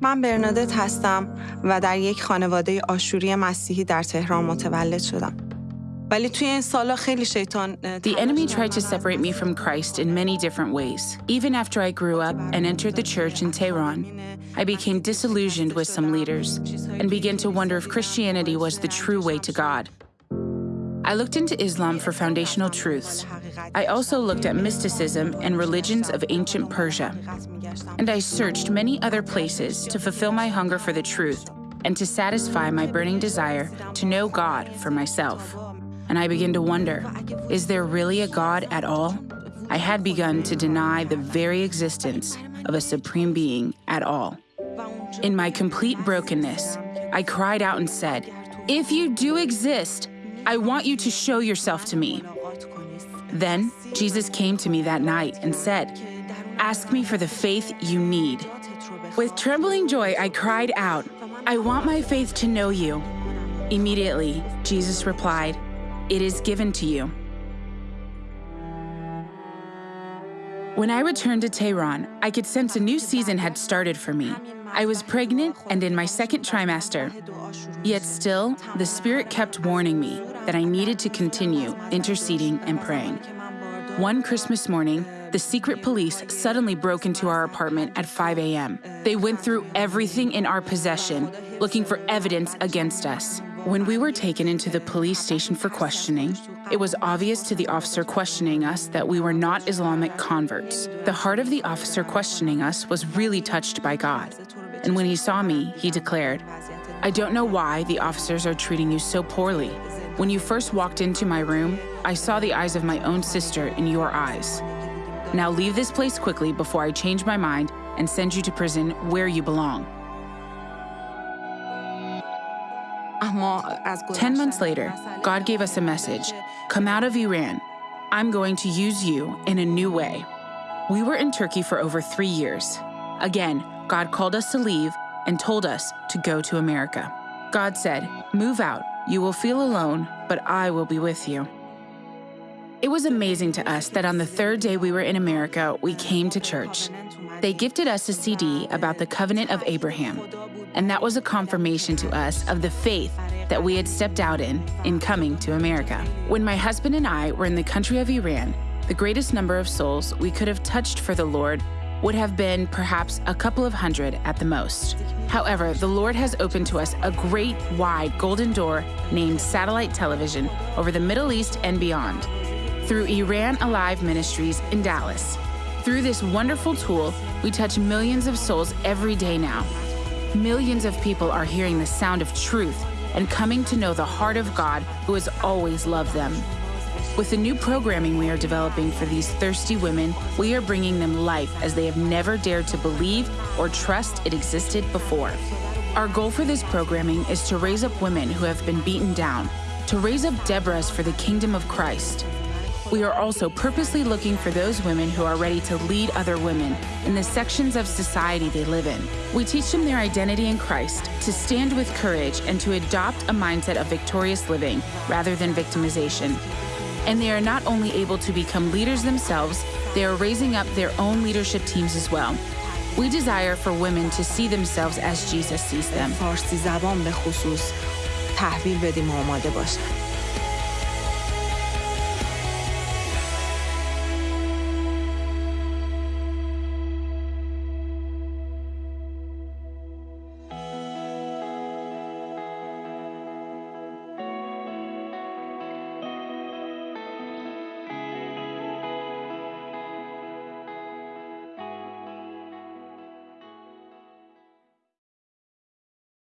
من برنادت هستم و در یک خانواده آشوری مسیحی در تهران متولد شدم. ولی توی این سالا خیلی شیطان The enemy tried to separate me from Christ in many different ways. Even after I grew up and entered the church in Tehran, I became disillusioned with some leaders and began to wonder if Christianity was the true way to God. I looked into Islam for foundational truths. I also looked at mysticism and religions of ancient Persia. And I searched many other places to fulfill my hunger for the truth and to satisfy my burning desire to know God for myself. And I began to wonder is there really a God at all? I had begun to deny the very existence of a supreme being at all. In my complete brokenness, I cried out and said, If you do exist, I want you to show yourself to me. Then Jesus came to me that night and said, Ask me for the faith you need. With trembling joy, I cried out, I want my faith to know you. Immediately, Jesus replied, It is given to you. When I returned to Tehran, I could sense a new season had started for me. I was pregnant and in my second trimester. Yet still, the Spirit kept warning me that I needed to continue interceding and praying. One Christmas morning, the secret police suddenly broke into our apartment at 5 a.m. They went through everything in our possession, looking for evidence against us. When we were taken into the police station for questioning, it was obvious to the officer questioning us that we were not Islamic converts. The heart of the officer questioning us was really touched by God. And when he saw me, he declared, I don't know why the officers are treating you so poorly. When you first walked into my room, I saw the eyes of my own sister in your eyes. Now leave this place quickly before I change my mind and send you to prison where you belong. Ten months later, God gave us a message Come out of Iran. I'm going to use you in a new way. We were in Turkey for over three years. Again, God called us to leave and told us to go to America. God said, Move out. You will feel alone, but I will be with you. It was amazing to us that on the third day we were in America, we came to church. They gifted us a CD about the covenant of Abraham, and that was a confirmation to us of the faith that we had stepped out in in coming to America. When my husband and I were in the country of Iran, the greatest number of souls we could have touched for the Lord would have been perhaps a couple of hundred at the most. However, the Lord has opened to us a great, wide golden door named satellite television over the Middle East and beyond through Iran Alive Ministries in Dallas. Through this wonderful tool, we touch millions of souls every day now. Millions of people are hearing the sound of truth and coming to know the heart of God who has always loved them. With the new programming we are developing for these thirsty women, we are bringing them life as they have never dared to believe or trust it existed before. Our goal for this programming is to raise up women who have been beaten down, to raise up Deborahs for the kingdom of Christ. We are also purposely looking for those women who are ready to lead other women in the sections of society they live in. We teach them their identity in Christ, to stand with courage, and to adopt a mindset of victorious living rather than victimization. And they are not only able to become leaders themselves, they are raising up their own leadership teams as well. We desire for women to see themselves as Jesus sees them. فارسی زبان به خصوص تحویل بدیم و آماده باشن